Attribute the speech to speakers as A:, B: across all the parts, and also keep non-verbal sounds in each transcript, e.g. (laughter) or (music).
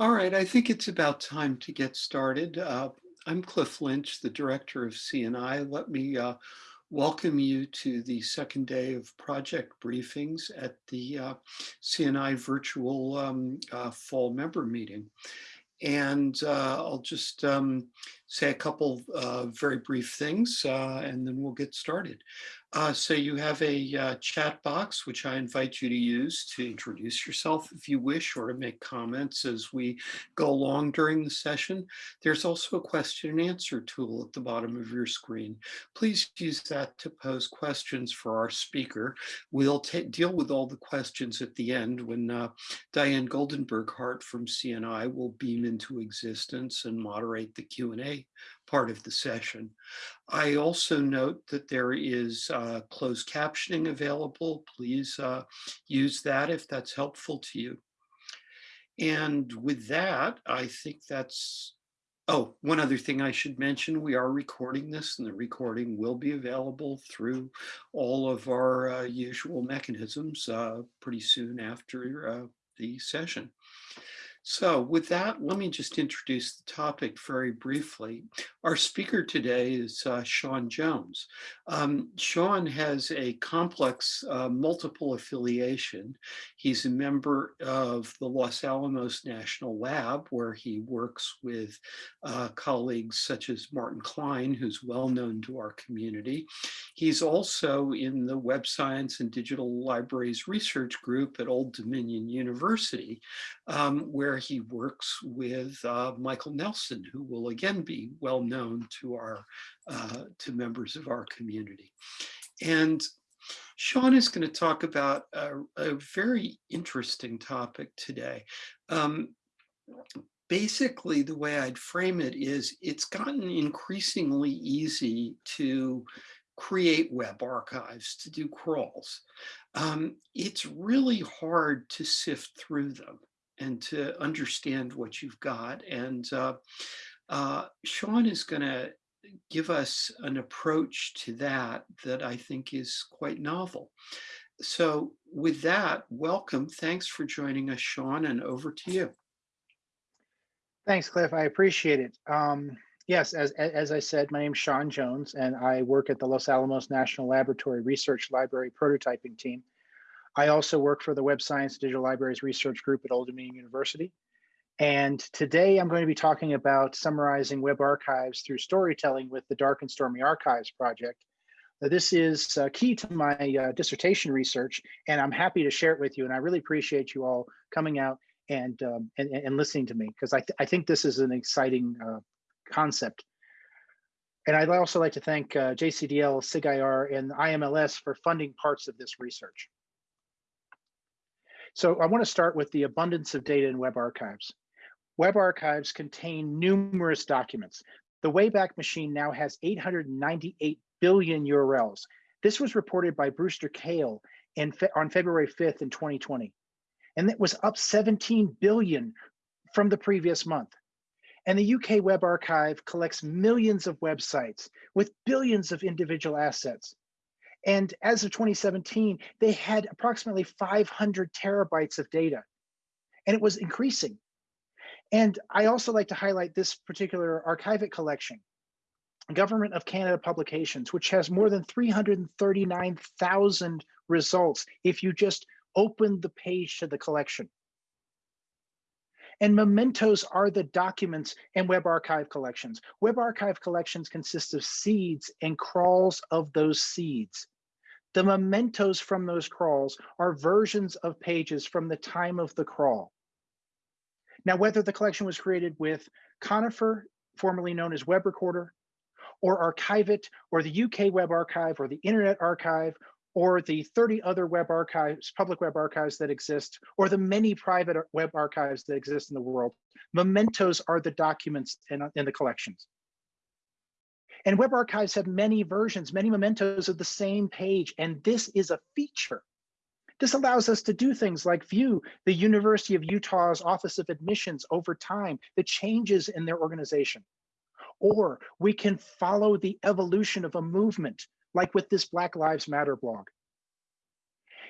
A: I think it's about time to get started. Uh, I'm Cliff Lynch, the director of CNI. Let me uh, welcome you to the second day of project briefings at the uh, CNI virtual um, uh, fall member meeting. And uh, I'll just um, say a couple uh, very brief things and then we'll get started. Uh, so you have a uh, chat box, which I invite you to use to introduce yourself if you wish, or to make comments as we go along during the session. There's also a question and answer tool at the bottom of your screen. Please use that to pose questions for our speaker. We'll deal with all the questions at the end when uh, Diane Goldenberg Hart from CNI will beam into existence and moderate the Q&A part of the session. I also note that there is uh, closed captioning available. Please uh, use that if that's helpful to you. And with that, I think that's, oh, one other thing I should mention, we are recording this and the recording will be available through all of our uh, usual mechanisms uh, pretty soon after uh, the session. So with that, let me just introduce the topic very briefly. Our speaker today is uh, Shawn Jones. Um, Shawn has a complex uh, multiple affiliation. He's a member of the Los Alamos National Lab, where he works with uh, colleagues such as Martin Klein, who's well known to our community. He's also in the Web Science and Digital Libraries Research Group at Old Dominion University, um, where he works with uh, Michael Nelson, who will again be well known to our uh, to members of our community. And Shawn is going to talk about a, a very interesting topic today. Um, basically, the way I'd frame it is it's gotten increasingly easy to create web archives, to do crawls. Um, it's really hard to sift through them and to understand what you've got. And uh, uh, Shawn is going to give us an approach to that that I think is quite novel. So with that, welcome. Thanks for joining us, Shawn, and over to you.
B: Thanks, Cliff. I appreciate it. Um, yes, as, as I said, my name is Shawn Jones, and I work at the Los Alamos National Laboratory Research Library Prototyping Team. I also work for the Web Science Digital Libraries Research Group at Old Dominion University. And today I'm going to be talking about summarizing web archives through storytelling with the Dark and Stormy Archives project. Now, this is uh, key to my uh, dissertation research, and I'm happy to share it with you. And I really appreciate you all coming out and um, and, and, listening to me because I, th I think this is an exciting uh, concept. And I'd also like to thank uh, JCDL, SIGIR, and IMLS for funding parts of this research. So I want to start with the abundance of data in web archives. Web archives contain numerous documents. The Wayback Machine now has 898 billion URLs. This was reported by Brewster Kahle in on February 5th in 2020. And it was up 17 billion from the previous month. And the UK Web Archive collects millions of websites with billions of individual assets. And as of 2017, they had approximately 500 terabytes of data, and it was increasing. And I also like to highlight this particular Archive-It collection, Government of Canada Publications, which has more than 339,000 results if you just open the page to the collection. And mementos are the documents and Web Archive collections. Web Archive collections consist of seeds and crawls of those seeds. The mementos from those crawls are versions of pages from the time of the crawl. Now, whether the collection was created with Conifer, formerly known as Web Recorder, or Archive-It, or the UK Web Archive, or the Internet Archive, or the 30 other web archives, public web archives that exist, or the many private web archives that exist in the world, mementos are the documents in, in the collections. And web archives have many versions, many mementos of the same page, and this is a feature this allows us to do things like view the University of Utah's Office of Admissions over time, the changes in their organization. Or we can follow the evolution of a movement, like with this Black Lives Matter blog.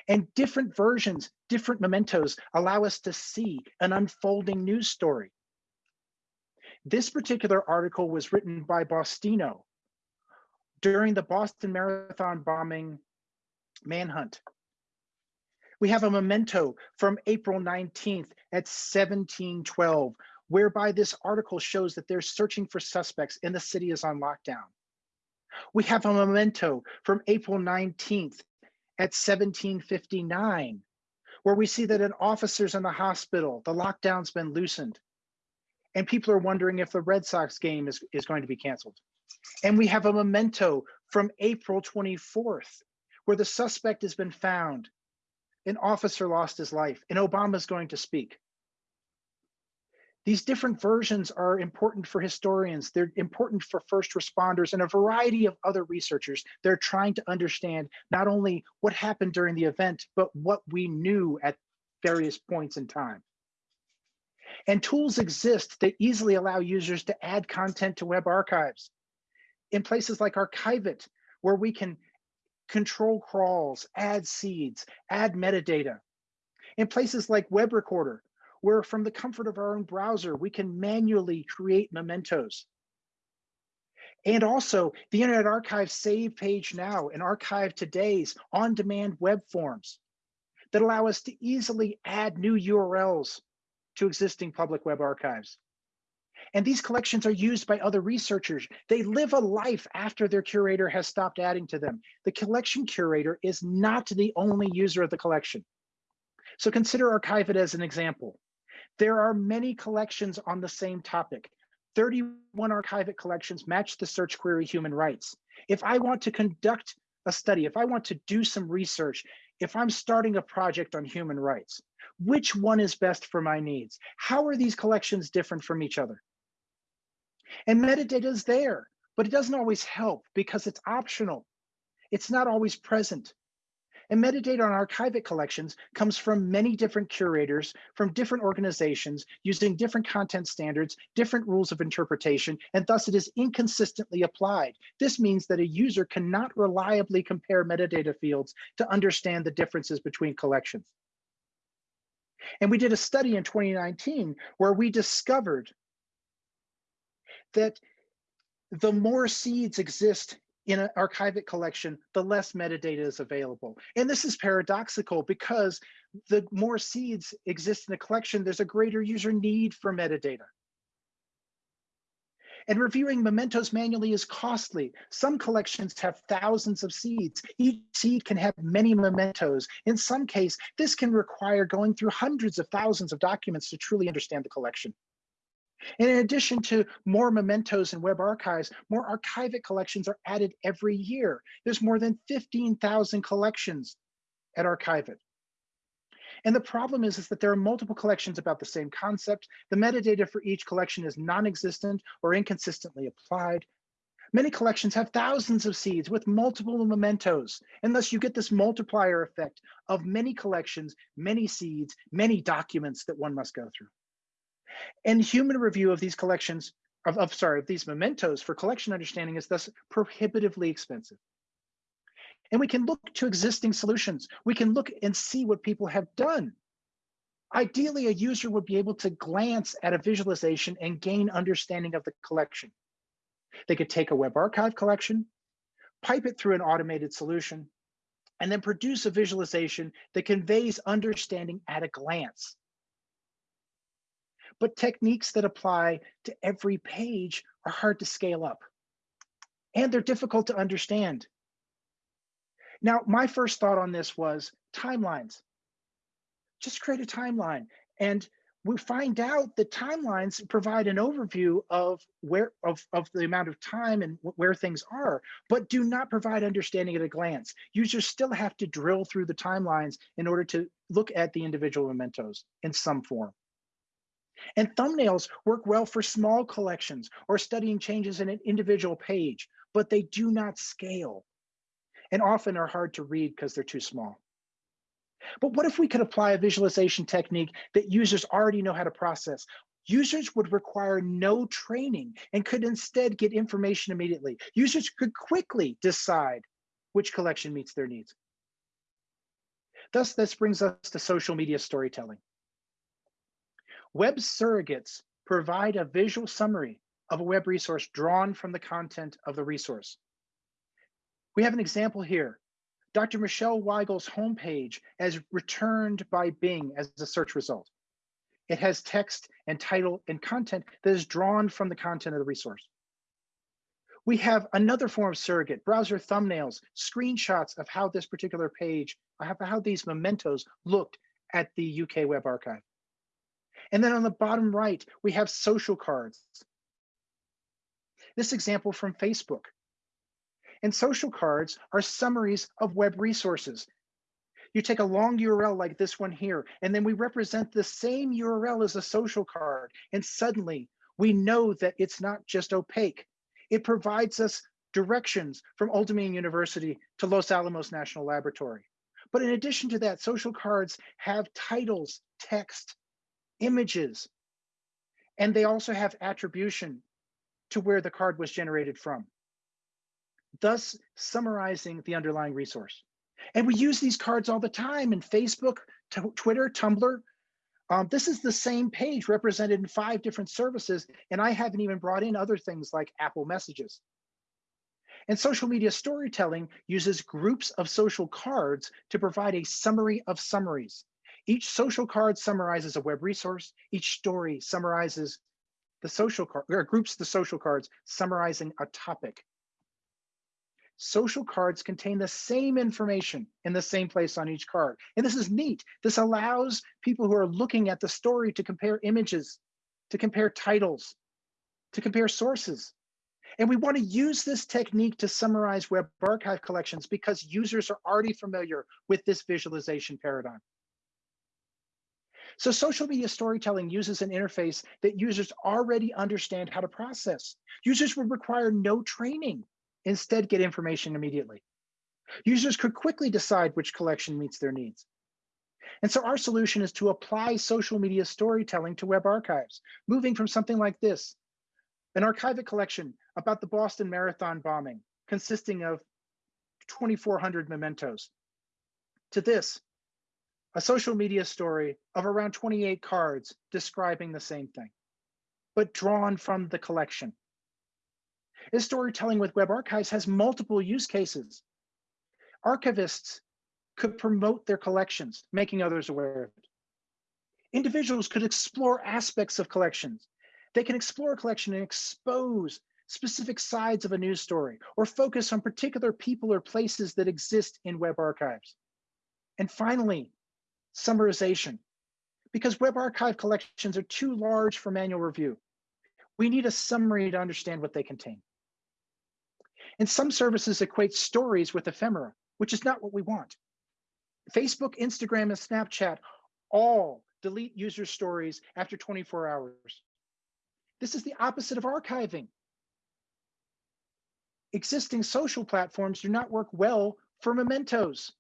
B: And different versions, different mementos allow us to see an unfolding news story. This particular article was written by BostInno during the Boston Marathon bombing manhunt. We have a memento from April 19th at 1712, whereby this article shows that they're searching for suspects and the city is on lockdown. We have a memento from April 19th at 1759, where we see that an officer's in the hospital, the lockdown's been loosened, and people are wondering if the Red Sox game is, is going to be canceled. And we have a memento from April 24th, where the suspect has been found. An officer lost his life, and Obama's going to speak. These different versions are important for historians. They're important for first responders and a variety of other researchers. They're trying to understand not only what happened during the event, but what we knew at various points in time. And tools exist that easily allow users to add content to web archives. In places like Archive-It, where we can control crawls, add seeds, add metadata. In places like Web Recorder, where from the comfort of our own browser, we can manually create mementos. And also the Internet Archive Save Page Now and Archive Today's on-demand web forms that allow us to easily add new URLs to existing public web archives. And these collections are used by other researchers. They live a life after their curator has stopped adding to them. The collection curator is not the only user of the collection. So consider Archive-It as an example. There are many collections on the same topic. 31 Archive-It collections match the search query human rights. If I want to conduct a study, if I want to do some research, if I'm starting a project on human rights, which one is best for my needs? How are these collections different from each other? And metadata is there, but it doesn't always help because it's optional. It's not always present. And metadata on Archive-It collections comes from many different curators from different organizations using different content standards, different rules of interpretation, and thus it is inconsistently applied. This means that a user cannot reliably compare metadata fields to understand the differences between collections. And we did a study in 2019 where we discovered that the more seeds exist in an Archive-It collection, the less metadata is available. And this is paradoxical because the more seeds exist in a collection, there's a greater user need for metadata. And reviewing mementos manually is costly. Some collections have thousands of seeds. Each seed can have many mementos. In some case, this can require going through hundreds of thousands of documents to truly understand the collection. And in addition to more mementos and web archives, more Archive-It collections are added every year. There's more than 15,000 collections at Archive-It. And the problem is, is that there are multiple collections about the same concept. The metadata for each collection is non-existent or inconsistently applied. Many collections have thousands of seeds with multiple mementos, and thus you get this multiplier effect of many collections, many seeds, many documents that one must go through. And human review of these collections, of, of sorry, of these mementos for collection understanding is thus prohibitively expensive. And we can look to existing solutions. We can look and see what people have done. Ideally, a user would be able to glance at a visualization and gain understanding of the collection. They could take a web archive collection, pipe it through an automated solution, and then produce a visualization that conveys understanding at a glance but techniques that apply to every page are hard to scale up and they're difficult to understand. Now, my first thought on this was timelines. Just create a timeline. And we find out that timelines provide an overview of where of, of the amount of time and where things are, but do not provide understanding at a glance. Users still have to drill through the timelines in order to look at the individual mementos in some form. And thumbnails work well for small collections or studying changes in an individual page, but they do not scale and often are hard to read because they're too small. But what if we could apply a visualization technique that users already know how to process? Users would require no training and could instead get information immediately. Users could quickly decide which collection meets their needs. Thus, this brings us to social media storytelling. Web surrogates provide a visual summary of a web resource drawn from the content of the resource. We have an example here. Dr. Michele Weigle's homepage as returned by Bing as a search result. It has text and title and content that is drawn from the content of the resource. We have another form of surrogate, browser thumbnails, screenshots of how this particular page, how these mementos looked at the UK Web Archive. And then on the bottom right, we have social cards. This example from Facebook. And social cards are summaries of web resources. You take a long URL like this one here, and then we represent the same URL as a social card. And suddenly we know that it's not just opaque. It provides us directions from Old Dominion University to Los Alamos National Laboratory. But in addition to that, social cards have titles, text, images, and they also have attribution to where the card was generated from, thus summarizing the underlying resource. And we use these cards all the time in Facebook, Twitter, Tumblr. Um, this is the same page represented in five different services, and I haven't even brought in other things like Apple Messages. And social media storytelling uses groups of social cards to provide a summary of summaries. Each social card summarizes a web resource. Each story summarizes the social card, or groups the social cards summarizing a topic. Social cards contain the same information in the same place on each card. And this is neat. This allows people who are looking at the story to compare images, to compare titles, to compare sources. And we want to use this technique to summarize web archive collections because users are already familiar with this visualization paradigm. So social media storytelling uses an interface that users already understand how to process. Users would require no training, instead get information immediately. Users could quickly decide which collection meets their needs. And so our solution is to apply social media storytelling to web archives, moving from something like this, an Archive-It collection about the Boston Marathon bombing, consisting of 2,400 mementos, to this, a social media story of around 28 cards describing the same thing, but drawn from the collection. This storytelling with web archives has multiple use cases. Archivists could promote their collections, making others aware of it. Individuals could explore aspects of collections. They can explore a collection and expose specific sides of a news story or focus on particular people or places that exist in web archives. And finally, summarization. Because web archive collections are too large for manual review. We need a summary to understand what they contain. And some services equate stories with ephemera, which is not what we want. Facebook, Instagram, and Snapchat all delete user stories after 24 hours. This is the opposite of archiving. Existing social platforms do not work well for mementos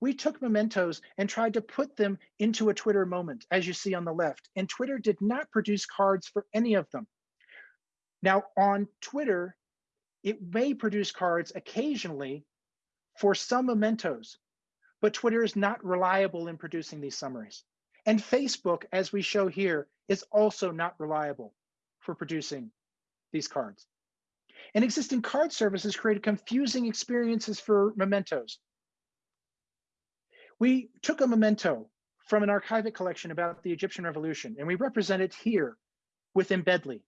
B: we took mementos and tried to put them into a Twitter moment, as you see on the left. And Twitter did not produce cards for any of them. Now, on Twitter, it may produce cards occasionally for some mementos, but Twitter is not reliable in producing these summaries. And Facebook, as we show here, is also not reliable for producing these cards. And existing card services create confusing experiences for mementos. We took a memento from an Archive-It collection about the Egyptian revolution, and we represent it here with Embedly.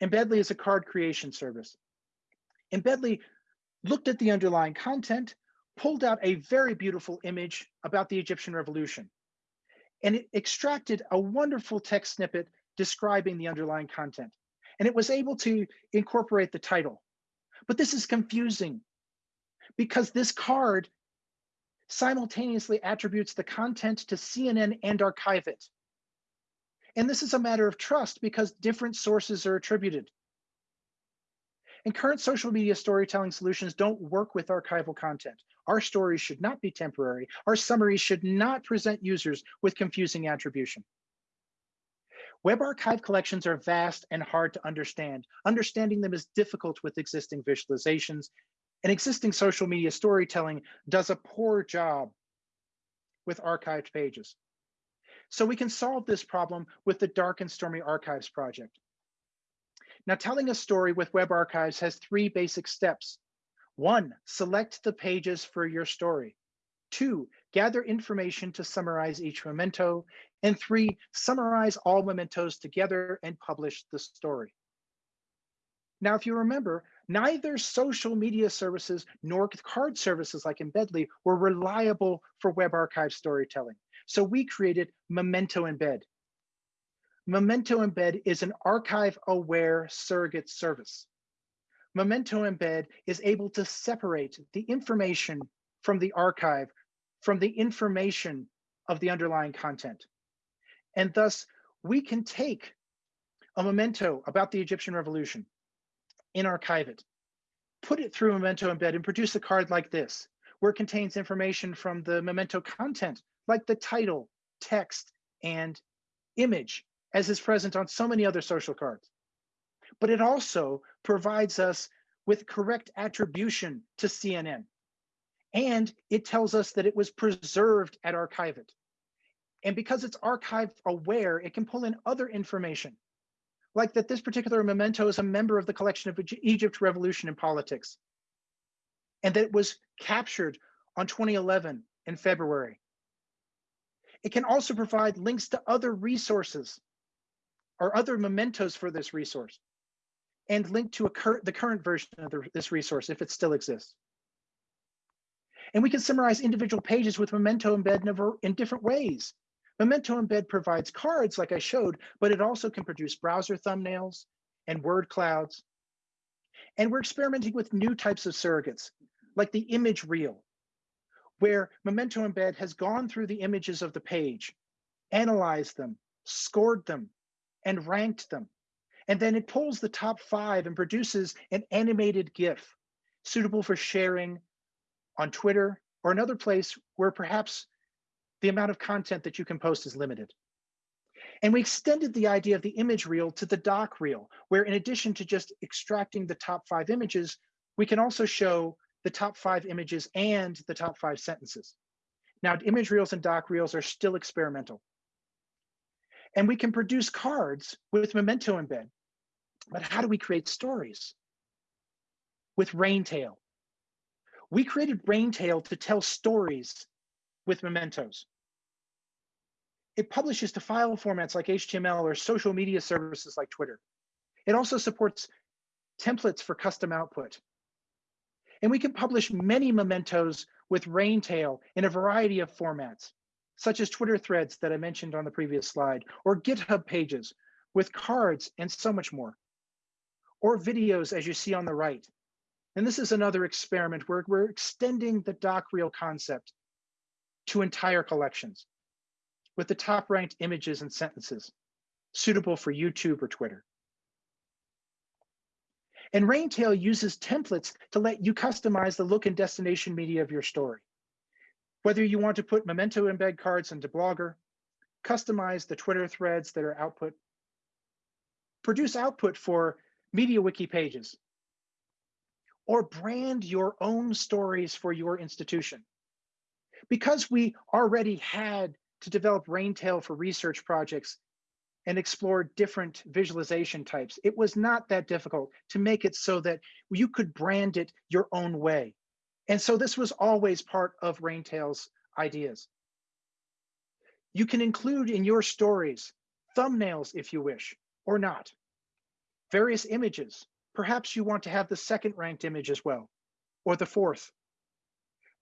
B: Embedly is a card creation service. Embedly looked at the underlying content, pulled out a very beautiful image about the Egyptian revolution, and it extracted a wonderful text snippet describing the underlying content. And it was able to incorporate the title. But this is confusing because this card simultaneously attributes the content to CNN and Archive-It. And this is a matter of trust because different sources are attributed. And current social media storytelling solutions don't work with archival content. Our stories should not be temporary. Our summaries should not present users with confusing attribution. Web archive collections are vast and hard to understand. Understanding them is difficult with existing visualizations and existing social media storytelling does a poor job with archived pages. So we can solve this problem with the Dark and Stormy Archives project. Now, telling a story with Web Archives has three basic steps. One, select the pages for your story. Two, gather information to summarize each memento. And three, summarize all mementos together and publish the story. Now, if you remember, neither social media services nor card services like Embedly were reliable for Web Archive storytelling. So we created Memento Embed. Memento Embed is an archive-aware surrogate service. Memento Embed is able to separate the information from the archive from the information of the underlying content. And thus, we can take a memento about the Egyptian revolution in Archive-It, put it through Memento Embed and produce a card like this, where it contains information from the memento content, like the title, text, and image, as is present on so many other social cards. But it also provides us with correct attribution to CNN. And it tells us that it was preserved at Archive-It. And because it's archive aware, it can pull in other information like that this particular memento is a member of the collection of Egypt Revolution in Politics, and that it was captured on 2011 in February. It can also provide links to other resources or other mementos for this resource and link to cur the current version of the, this resource if it still exists. And we can summarize individual pages with memento embed in, in different ways. Memento Embed provides cards like I showed, but it also can produce browser thumbnails and word clouds. And we're experimenting with new types of surrogates, like the image reel, where Memento Embed has gone through the images of the page, analyzed them, scored them, and ranked them. And then it pulls the top five and produces an animated GIF suitable for sharing on Twitter or another place where perhaps the amount of content that you can post is limited. And we extended the idea of the image reel to the doc reel, where in addition to just extracting the top five images, we can also show the top five images and the top five sentences. Now, image reels and doc reels are still experimental. And we can produce cards with Memento Embed. But how do we create stories? With Raintale. We created Raintale to tell stories with mementos. It publishes to file formats like HTML or social media services like Twitter. It also supports templates for custom output. And we can publish many mementos with Raintale in a variety of formats, such as Twitter threads that I mentioned on the previous slide, or GitHub pages with cards and so much more, or videos as you see on the right. And this is another experiment where we're extending the doc reel concept to entire collections with the top ranked images and sentences suitable for YouTube or Twitter. And Raintale uses templates to let you customize the look and destination media of your story. Whether you want to put Memento embed cards into Blogger, customize the Twitter threads that are output, produce output for MediaWiki pages, or brand your own stories for your institution because we already had to develop Raintale for research projects and explore different visualization types, it was not that difficult to make it so that you could brand it your own way. And so this was always part of Raintale's ideas. You can include in your stories thumbnails if you wish, or not. Various images. Perhaps you want to have the second ranked image as well, or the fourth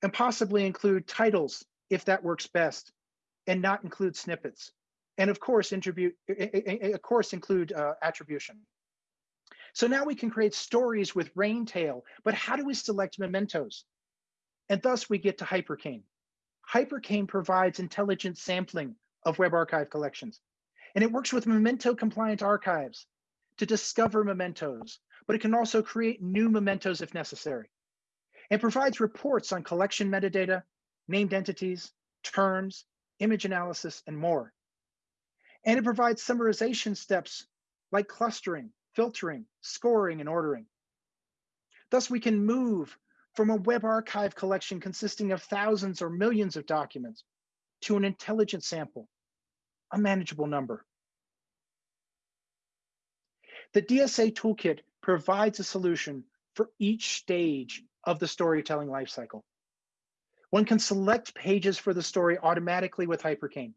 B: and possibly include titles if that works best and not include snippets. And of course, attribute, of course include uh, attribution. So now we can create stories with rain Raintale, but how do we select mementos? And thus we get to Hypercane. Hypercane provides intelligent sampling of Web Archive collections. And it works with memento compliant archives to discover mementos, but it can also create new mementos if necessary and provides reports on collection metadata, named entities, terms, image analysis, and more. And it provides summarization steps like clustering, filtering, scoring, and ordering. Thus, we can move from a web archive collection consisting of thousands or millions of documents to an intelligent sample a manageable number. The DSA toolkit provides a solution for each stage of the storytelling lifecycle. One can select pages for the story automatically with Hypercane.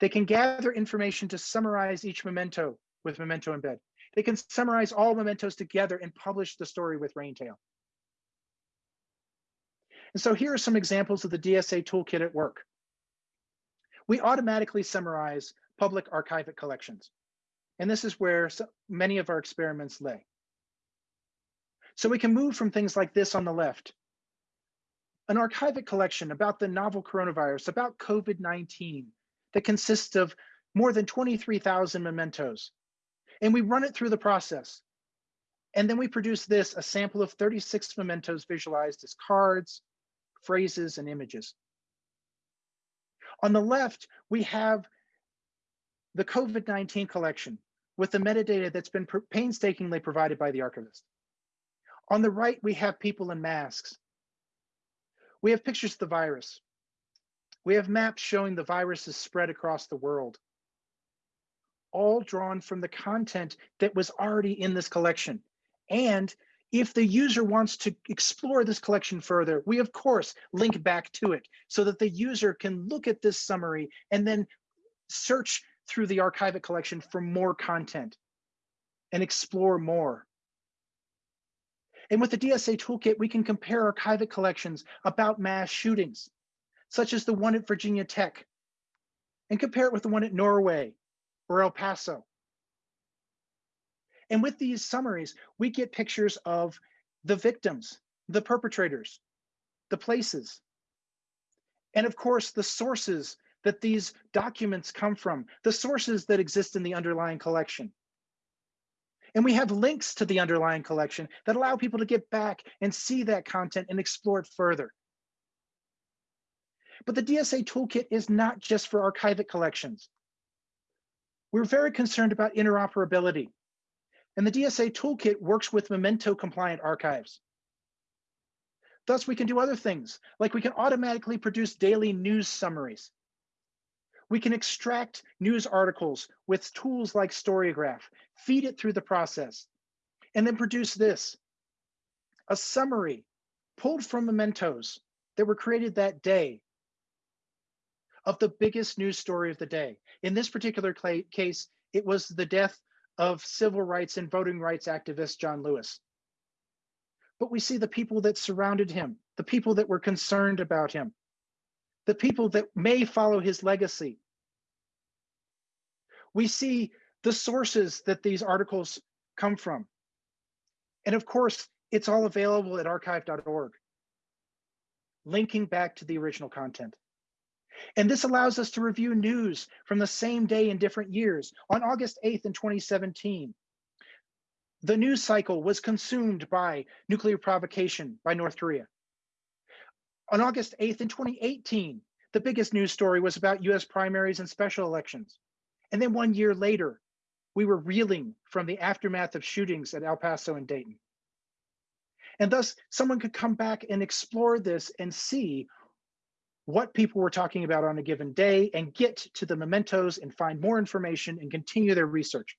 B: They can gather information to summarize each memento with Memento Embed. They can summarize all mementos together and publish the story with Raintale. And so here are some examples of the DSA toolkit at work. We automatically summarize public Archive-It collections. And this is where so many of our experiments lay. So we can move from things like this on the left, an Archive-It collection about the novel coronavirus, about COVID-19, that consists of more than 23,000 mementos. And we run it through the process. And then we produce this, a sample of 36 mementos visualized as cards, phrases, and images. On the left, we have the COVID-19 collection with the metadata that's been painstakingly provided by the archivist. On the right, we have people in masks. We have pictures of the virus. We have maps showing the virus is spread across the world, all drawn from the content that was already in this collection. And if the user wants to explore this collection further, we of course link back to it so that the user can look at this summary and then search through the Archive-It collection for more content and explore more. And with the DSA toolkit, we can compare Archive-It collections about mass shootings, such as the one at Virginia Tech, and compare it with the one at Norway or El Paso. And with these summaries, we get pictures of the victims, the perpetrators, the places, and of course, the sources that these documents come from, the sources that exist in the underlying collection. And we have links to the underlying collection that allow people to get back and see that content and explore it further. But the DSA toolkit is not just for Archive-It collections. We're very concerned about interoperability. And the DSA toolkit works with Memento compliant archives. Thus, we can do other things, like we can automatically produce daily news summaries. We can extract news articles with tools like Storygraph, feed it through the process, and then produce this, a summary pulled from mementos that were created that day of the biggest news story of the day. In this particular case, it was the death of civil rights and voting rights activist John Lewis. But we see the people that surrounded him, the people that were concerned about him, the people that may follow his legacy. We see the sources that these articles come from. And of course, it's all available at archive.org, linking back to the original content. And this allows us to review news from the same day in different years. On August 8th in 2017, the news cycle was consumed by nuclear provocation by North Korea. On August 8th in 2018, the biggest news story was about US primaries and special elections. And then one year later, we were reeling from the aftermath of shootings at El Paso and Dayton. And thus, someone could come back and explore this and see what people were talking about on a given day and get to the mementos and find more information and continue their research.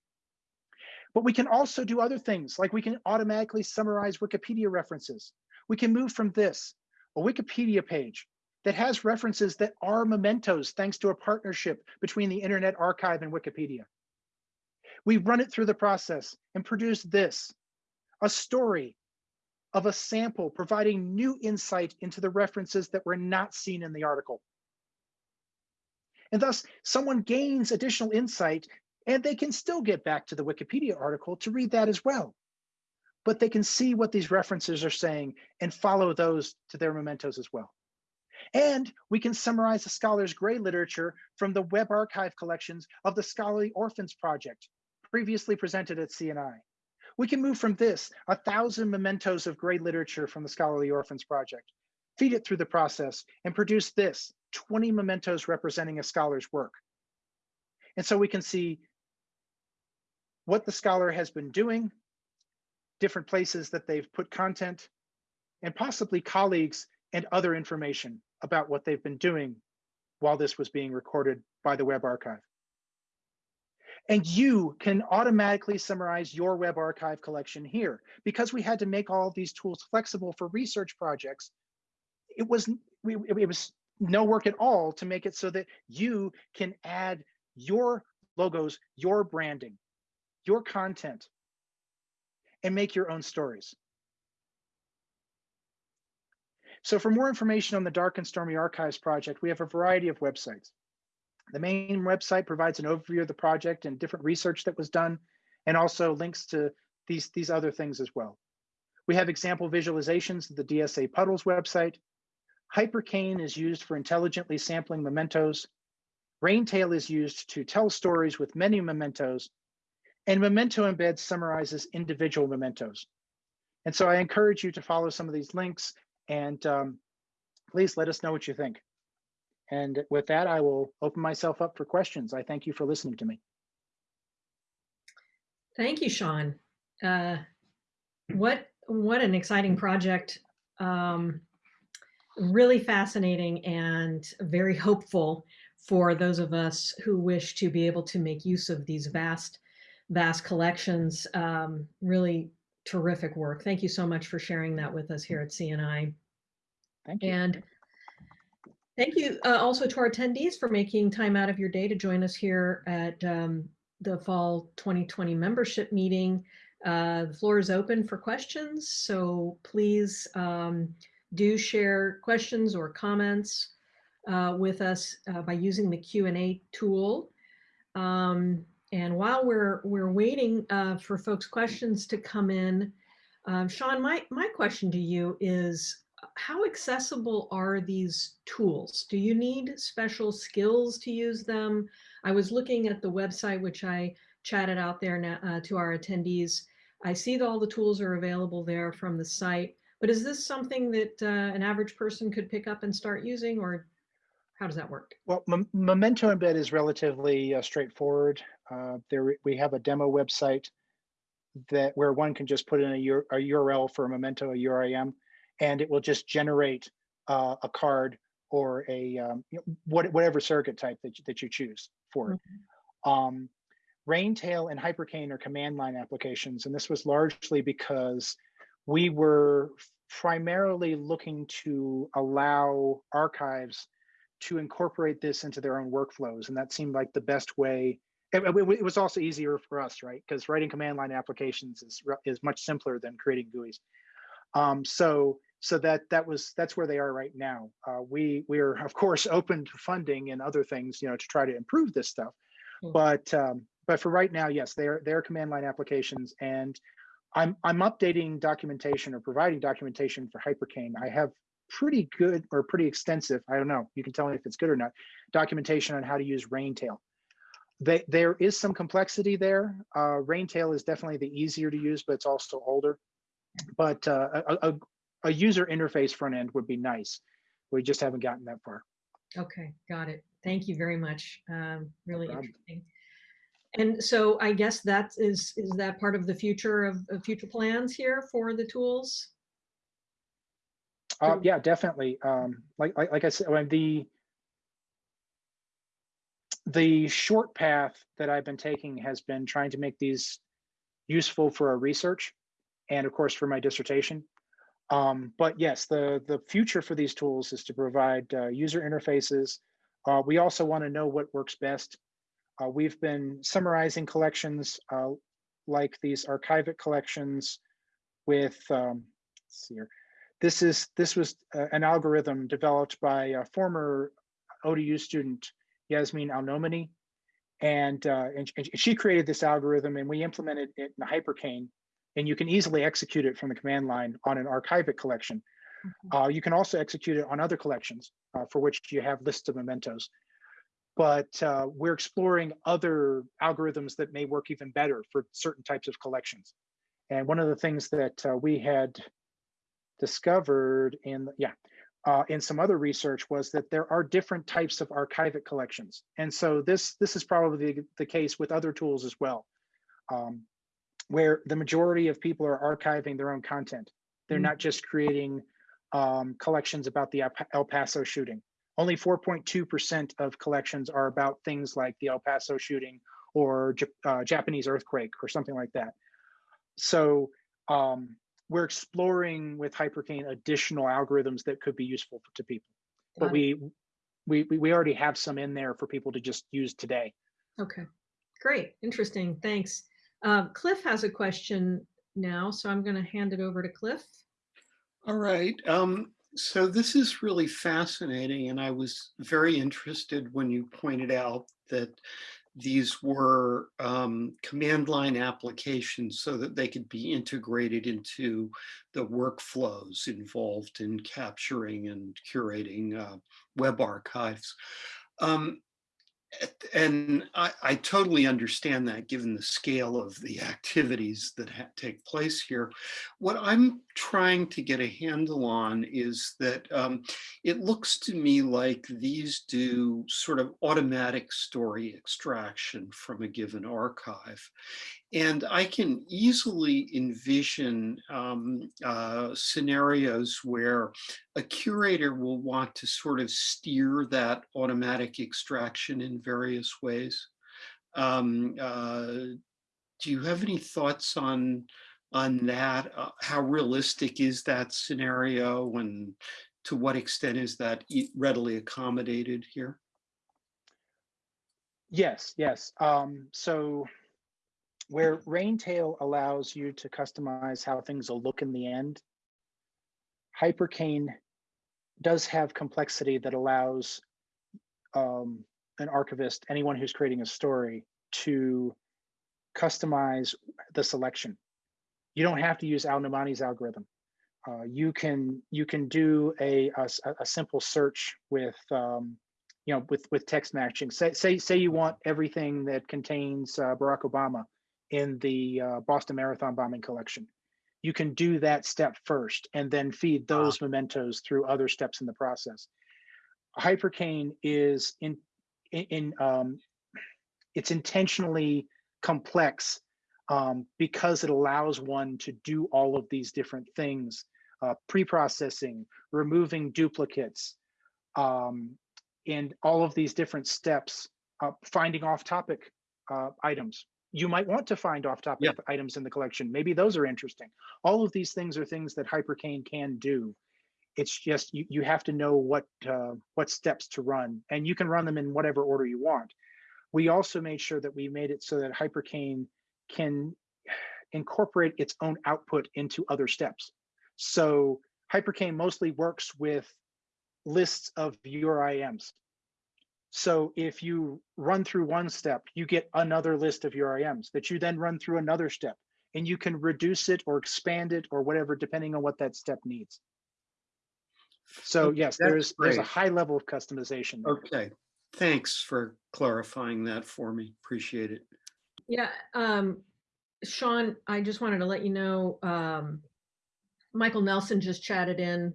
B: But we can also do other things, like we can automatically summarize Wikipedia references. We can move from this, a Wikipedia page that has references that are mementos thanks to a partnership between the Internet Archive and Wikipedia. We run it through the process and produce this, a story of a sample providing new insight into the references that were not seen in the article. And thus, someone gains additional insight and they can still get back to the Wikipedia article to read that as well. But they can see what these references are saying and follow those to their mementos as well. And we can summarize the scholar's gray literature from the web archive collections of the Scholarly Orphans Project, previously presented at CNI. We can move from this, a thousand mementos of gray literature from the Scholarly Orphans Project, feed it through the process, and produce this, 20 mementos representing a scholar's work. And so we can see what the scholar has been doing, different places that they've put content, and possibly colleagues and other information about what they've been doing while this was being recorded by the Web Archive. And you can automatically summarize your web archive collection here. Because we had to make all these tools flexible for research projects, it was, it was no work at all to make it so that you can add your logos, your branding, your content, and make your own stories. So for more information on the Dark and Stormy Archives project, we have a variety of websites. The main website provides an overview of the project and different research that was done, and also links to these, these other things as well. We have example visualizations of the DSA Puddles website. Hypercane is used for intelligently sampling mementos. Raintale is used to tell stories with many mementos. And Memento Embed summarizes individual mementos. And so I encourage you to follow some of these links and um, please let us know what you think. And with that, I will open myself up for questions. I thank you for listening to me.
C: Thank you, Shawn. Uh, what what an exciting project. Um, really fascinating and very hopeful for those of us who wish to be able to make use of these vast, vast collections. Um, really terrific work. Thank you so much for sharing that with us here at CNI.
B: Thank you.
C: And thank you uh, also to our attendees for making time out of your day to join us here at um, the fall 2020 membership meeting. Uh, the floor is open for questions, so please um, do share questions or comments uh, with us uh, by using the Q&A tool. Um, and while we're we're waiting uh, for folks' questions to come in, um, Shawn, my my question to you is, how accessible are these tools? Do you need special skills to use them? I was looking at the website, which I chatted out there now, uh, to our attendees. I see that all the tools are available there from the site, but is this something that uh, an average person could pick up and start using or how does that work?
B: Well, Memento Embed is relatively uh, straightforward. Uh, there we have a demo website that where one can just put in a, a URL for a Memento, a URIM, and it will just generate uh, a card or a um, you know, what, whatever surrogate type that you, that you choose for it. Mm -hmm. um, Raintale and Hypercane are command line applications, and this was largely because we were primarily looking to allow archives to incorporate this into their own workflows, and that seemed like the best way. It, was also easier for us, right? Because writing command line applications is is much simpler than creating GUIs. Um, so so that that was that's where they are right now. Uh, we we are of course (laughs) open to funding and other things, you know, to try to improve this stuff. Mm. But um, but for right now, yes, they're they're command line applications, and I'm I'm updating documentation or providing documentation for Hypercane. I have pretty good or pretty extensive. I don't know. You can tell me if it's good or not. Documentation on how to use Raintale. They, there is some complexity there. Uh, Raintale is definitely the easier to use, but it's also older. But uh, a, a, a user interface front end would be nice. We just haven't gotten that far.
C: Okay, got it. Thank you very much. Um, really no interesting. And so I guess that is is that part of the future of, of future plans here for the tools?
B: Uh, yeah, definitely. Um, like, like like I said, when the the short path that I've been taking has been trying to make these useful for our research and of course for my dissertation. Um, but yes, the, the future for these tools is to provide uh, user interfaces. Uh, we also want to know what works best. Uh, we've been summarizing collections uh, like these Archive-It collections with, um, let's see here. This is this was uh, an algorithm developed by a former ODU student, Yasmin AlNoamany, and, uh, and, and she created this algorithm and we implemented it in Hypercane and you can easily execute it from the command line on an Archive-It collection. Mm -hmm. uh, you can also execute it on other collections uh, for which you have lists of mementos. But uh, we're exploring other algorithms that may work even better for certain types of collections. And one of the things that uh, we had discovered in, yeah, uh, in some other research was that there are different types of Archive-It collections. And so this, this is probably the, the case with other tools as well. Um, where the majority of people are archiving their own content. They're mm -hmm. not just creating um, collections about the El Paso shooting. Only 4.2% of collections are about things like the El Paso shooting or uh, Japanese earthquake or something like that. So um, we're exploring with Hypercane additional algorithms that could be useful to people. But
C: Got it.
B: we, we, we already have some in there for people to just use today.
C: Okay, great, interesting, thanks. Uh, Cliff has a question now, so I'm going to hand it over to Cliff.
A: All right. Um, so this is really fascinating, and I was very interested when you pointed out that these were um, command line applications so that they could be integrated into the workflows involved in capturing and curating uh, web archives. Um, and I, I totally understand that given the scale of the activities that take place here. What I'm trying to get a handle on is that um, it looks to me like these do sort of automatic story extraction from a given archive. And I can easily envision um, uh, scenarios where a curator will want to sort of steer that automatic extraction in various ways. Um, uh, do you have any thoughts on on that? Uh, how realistic is that scenario, and to what extent is that readily accommodated here?
B: Yes, yes. Um, so where Raintale allows you to customize how things will look in the end, Hypercane does have complexity that allows um, an archivist, anyone who's creating a story, to customize the selection. You don't have to use AlNoamany's algorithm. Uh, you can you can do a a simple search with um, you know with with text matching. Say say say you want everything that contains uh, Barack Obama in the uh, Boston Marathon bombing collection. You can do that step first and then feed those mementos through other steps in the process. Hypercane is in in, in um, it's intentionally complex um, because it allows one to do all of these different things, uh, pre-processing, removing duplicates, um, and all of these different steps, uh, finding off-topic uh, items. You might want to find off-topic
A: Yeah.
B: items in the collection. Maybe those are interesting. All of these things are things that Hypercane can do. It's just you, you have to know what uh, what steps to run, and you can run them in whatever order you want. We also made sure that we made it so that Hypercane can incorporate its own output into other steps. So Hypercane mostly works with lists of URIMs. So if you run through one step, you get another list of URIMs that you then run through another step and you can reduce it or expand it or whatever, depending on what that step needs. So yes,
A: that's
B: there's there's a high level of customization. there.
A: Okay, thanks for clarifying that for me. Appreciate it.
C: Yeah, um, Shawn, I just wanted to let you know, um, Michael Nelson just chatted in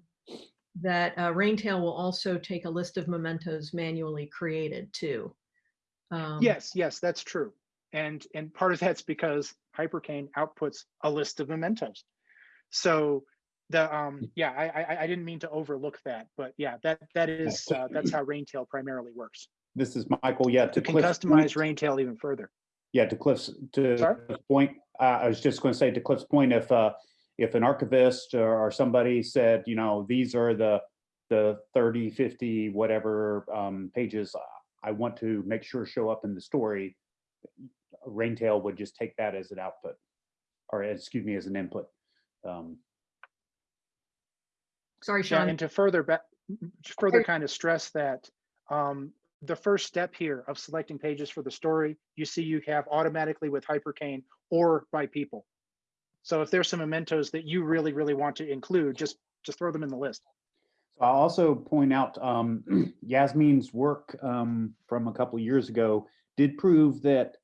C: that uh, Raintale will also take a list of mementos manually created too. Um,
B: Yes, yes, that's true. And and part of that's because Hypercane outputs a list of mementos. So the um yeah, I I, I didn't mean to overlook that, but yeah, that that is uh, that's how Raintale primarily works.
D: This is Michael. Yeah, to
B: You can customize
D: point-
B: Raintale even further.
D: Yeah, to Cliff's, to
B: Sorry?
D: Cliff's point, uh, I was just going to say to Cliff's point, if, uh, if an archivist or, or somebody said, you know, these are the, the 30, 50, whatever, um, pages I want to make sure show up in the story, Raintale would just take that as an output, or excuse me, as an input. Um,
C: Sorry,
B: Yeah,
C: Shawn.
B: and to further ba- further kind of stress that um, the first step here of selecting pages for the story, you see you have automatically with Hypercane or by people. So if there's some mementos that you really, really want to include, just just throw them in the list.
D: So I'll also point out um, (clears throat) Yasmin's work um, from a couple years ago did prove that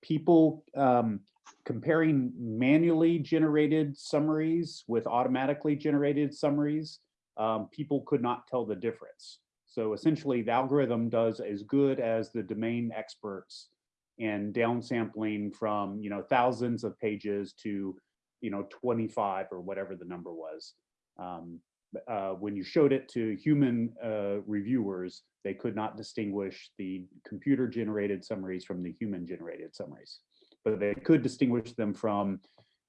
D: people um, comparing manually generated summaries with automatically generated summaries, um, people could not tell the difference. So essentially, the algorithm does as good as the domain experts in downsampling from you know thousands of pages to you know 25 or whatever the number was. Um, uh, when you showed it to human uh, reviewers, they could not distinguish the computer generated summaries from the human generated summaries. But they could distinguish them from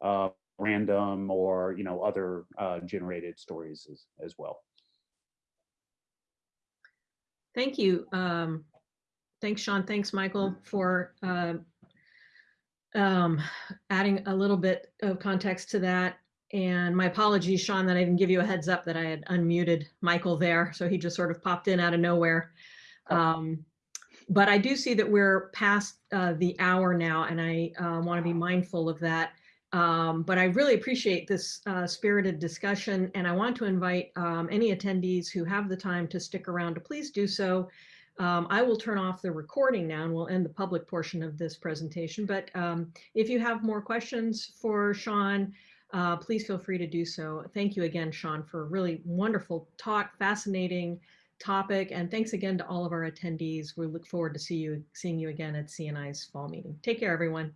D: uh, random or, you know, other uh, generated stories as, as well.
C: Thank you. Um, thanks, Shawn. Thanks, Michael, for uh, um, adding a little bit of context to that. And my apologies, Shawn, that I didn't give you a heads up that I had unmuted Michael there. So he just sort of popped in out of nowhere. Um, but I do see that we're past uh, the hour now, and I uh, want to be mindful of that. Um, but I really appreciate this uh, spirited discussion, and I want to invite um, any attendees who have the time to stick around to please do so. Um, I will turn off the recording now and we'll end the public portion of this presentation. But um, if you have more questions for Shawn, uh, please feel free to do so. Thank you again, Shawn, for a really wonderful talk, fascinating topic, and thanks again to all of our attendees. We look forward to see you seeing you again at CNI's fall meeting. Take care, everyone.